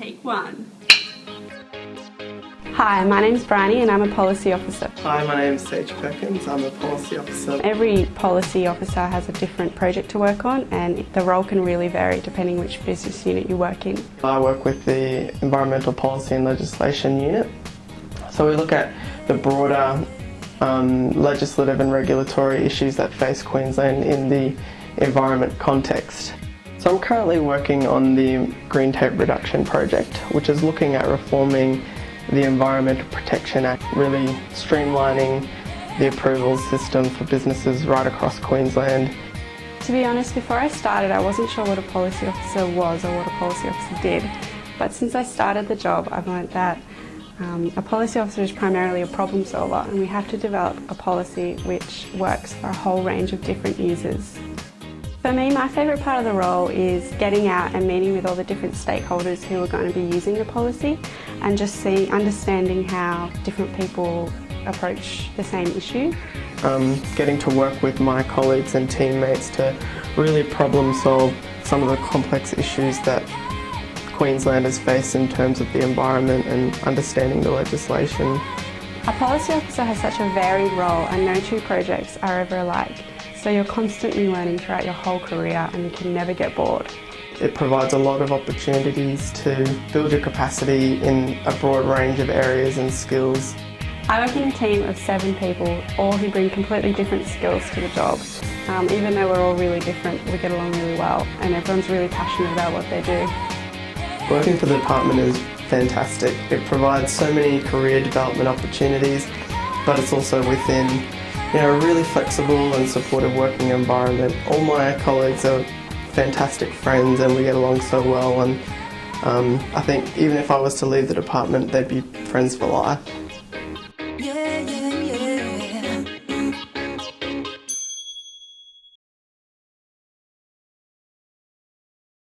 Take one. Hi, my name's Bryony and I'm a policy officer. Hi, my name is Sage Perkins. I'm a policy officer. Every policy officer has a different project to work on and the role can really vary depending which business unit you work in. I work with the Environmental Policy and Legislation Unit. So we look at the broader um, legislative and regulatory issues that face Queensland in the environment context. So I'm currently working on the Green Tape Reduction Project, which is looking at reforming the Environmental Protection Act, really streamlining the approval system for businesses right across Queensland. To be honest, before I started I wasn't sure what a policy officer was or what a policy officer did. But since I started the job I've learnt that um, a policy officer is primarily a problem solver and we have to develop a policy which works for a whole range of different users. For me, my favourite part of the role is getting out and meeting with all the different stakeholders who are going to be using the policy and just seeing, understanding how different people approach the same issue. Um, getting to work with my colleagues and teammates to really problem solve some of the complex issues that Queenslanders face in terms of the environment and understanding the legislation. A policy officer has such a varied role and no two projects are ever alike. So you're constantly learning throughout your whole career and you can never get bored. It provides a lot of opportunities to build your capacity in a broad range of areas and skills. I work in a team of seven people, all who bring completely different skills to the job. Um, even though we're all really different, we get along really well and everyone's really passionate about what they do. Working for the department is fantastic. It provides so many career development opportunities, but it's also within you know, a really flexible and supportive working environment. All my colleagues are fantastic friends and we get along so well and um, I think even if I was to leave the department they'd be friends for life. Yeah, yeah.